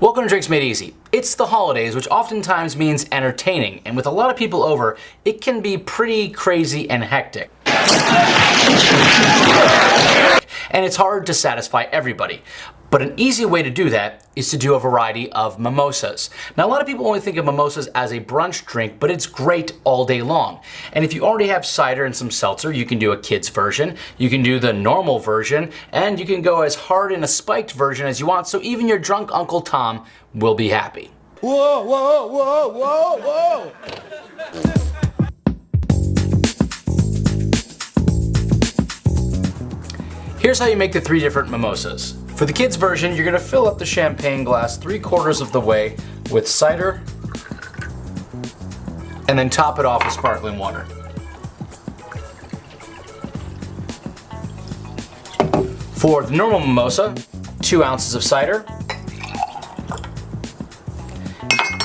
Welcome to Drinks Made Easy. It's the holidays, which oftentimes means entertaining, and with a lot of people over, it can be pretty crazy and hectic. And it's hard to satisfy everybody. But an easy way to do that is to do a variety of mimosas. Now, a lot of people only think of mimosas as a brunch drink, but it's great all day long. And if you already have cider and some seltzer, you can do a kid's version, you can do the normal version, and you can go as hard in a spiked version as you want, so even your drunk Uncle Tom will be happy. Whoa, whoa, whoa, whoa, whoa! Here's how you make the three different mimosas. For the kids version, you're gonna fill up the champagne glass three quarters of the way with cider, and then top it off with sparkling water. For the normal mimosa, two ounces of cider,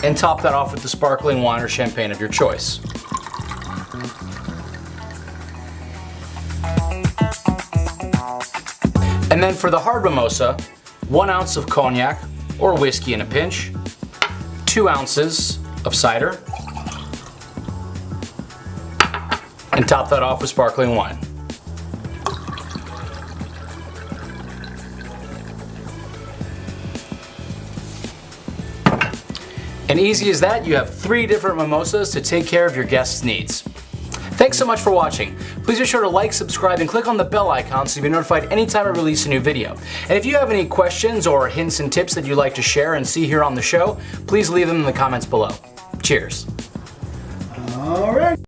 and top that off with the sparkling wine or champagne of your choice. And then for the hard mimosa, one ounce of cognac or whiskey in a pinch, two ounces of cider, and top that off with sparkling wine. And easy as that, you have three different mimosas to take care of your guests' needs. Thanks so much for watching. Please be sure to like, subscribe, and click on the bell icon so you'll be notified anytime I release a new video. And if you have any questions or hints and tips that you'd like to share and see here on the show, please leave them in the comments below. Cheers. All right.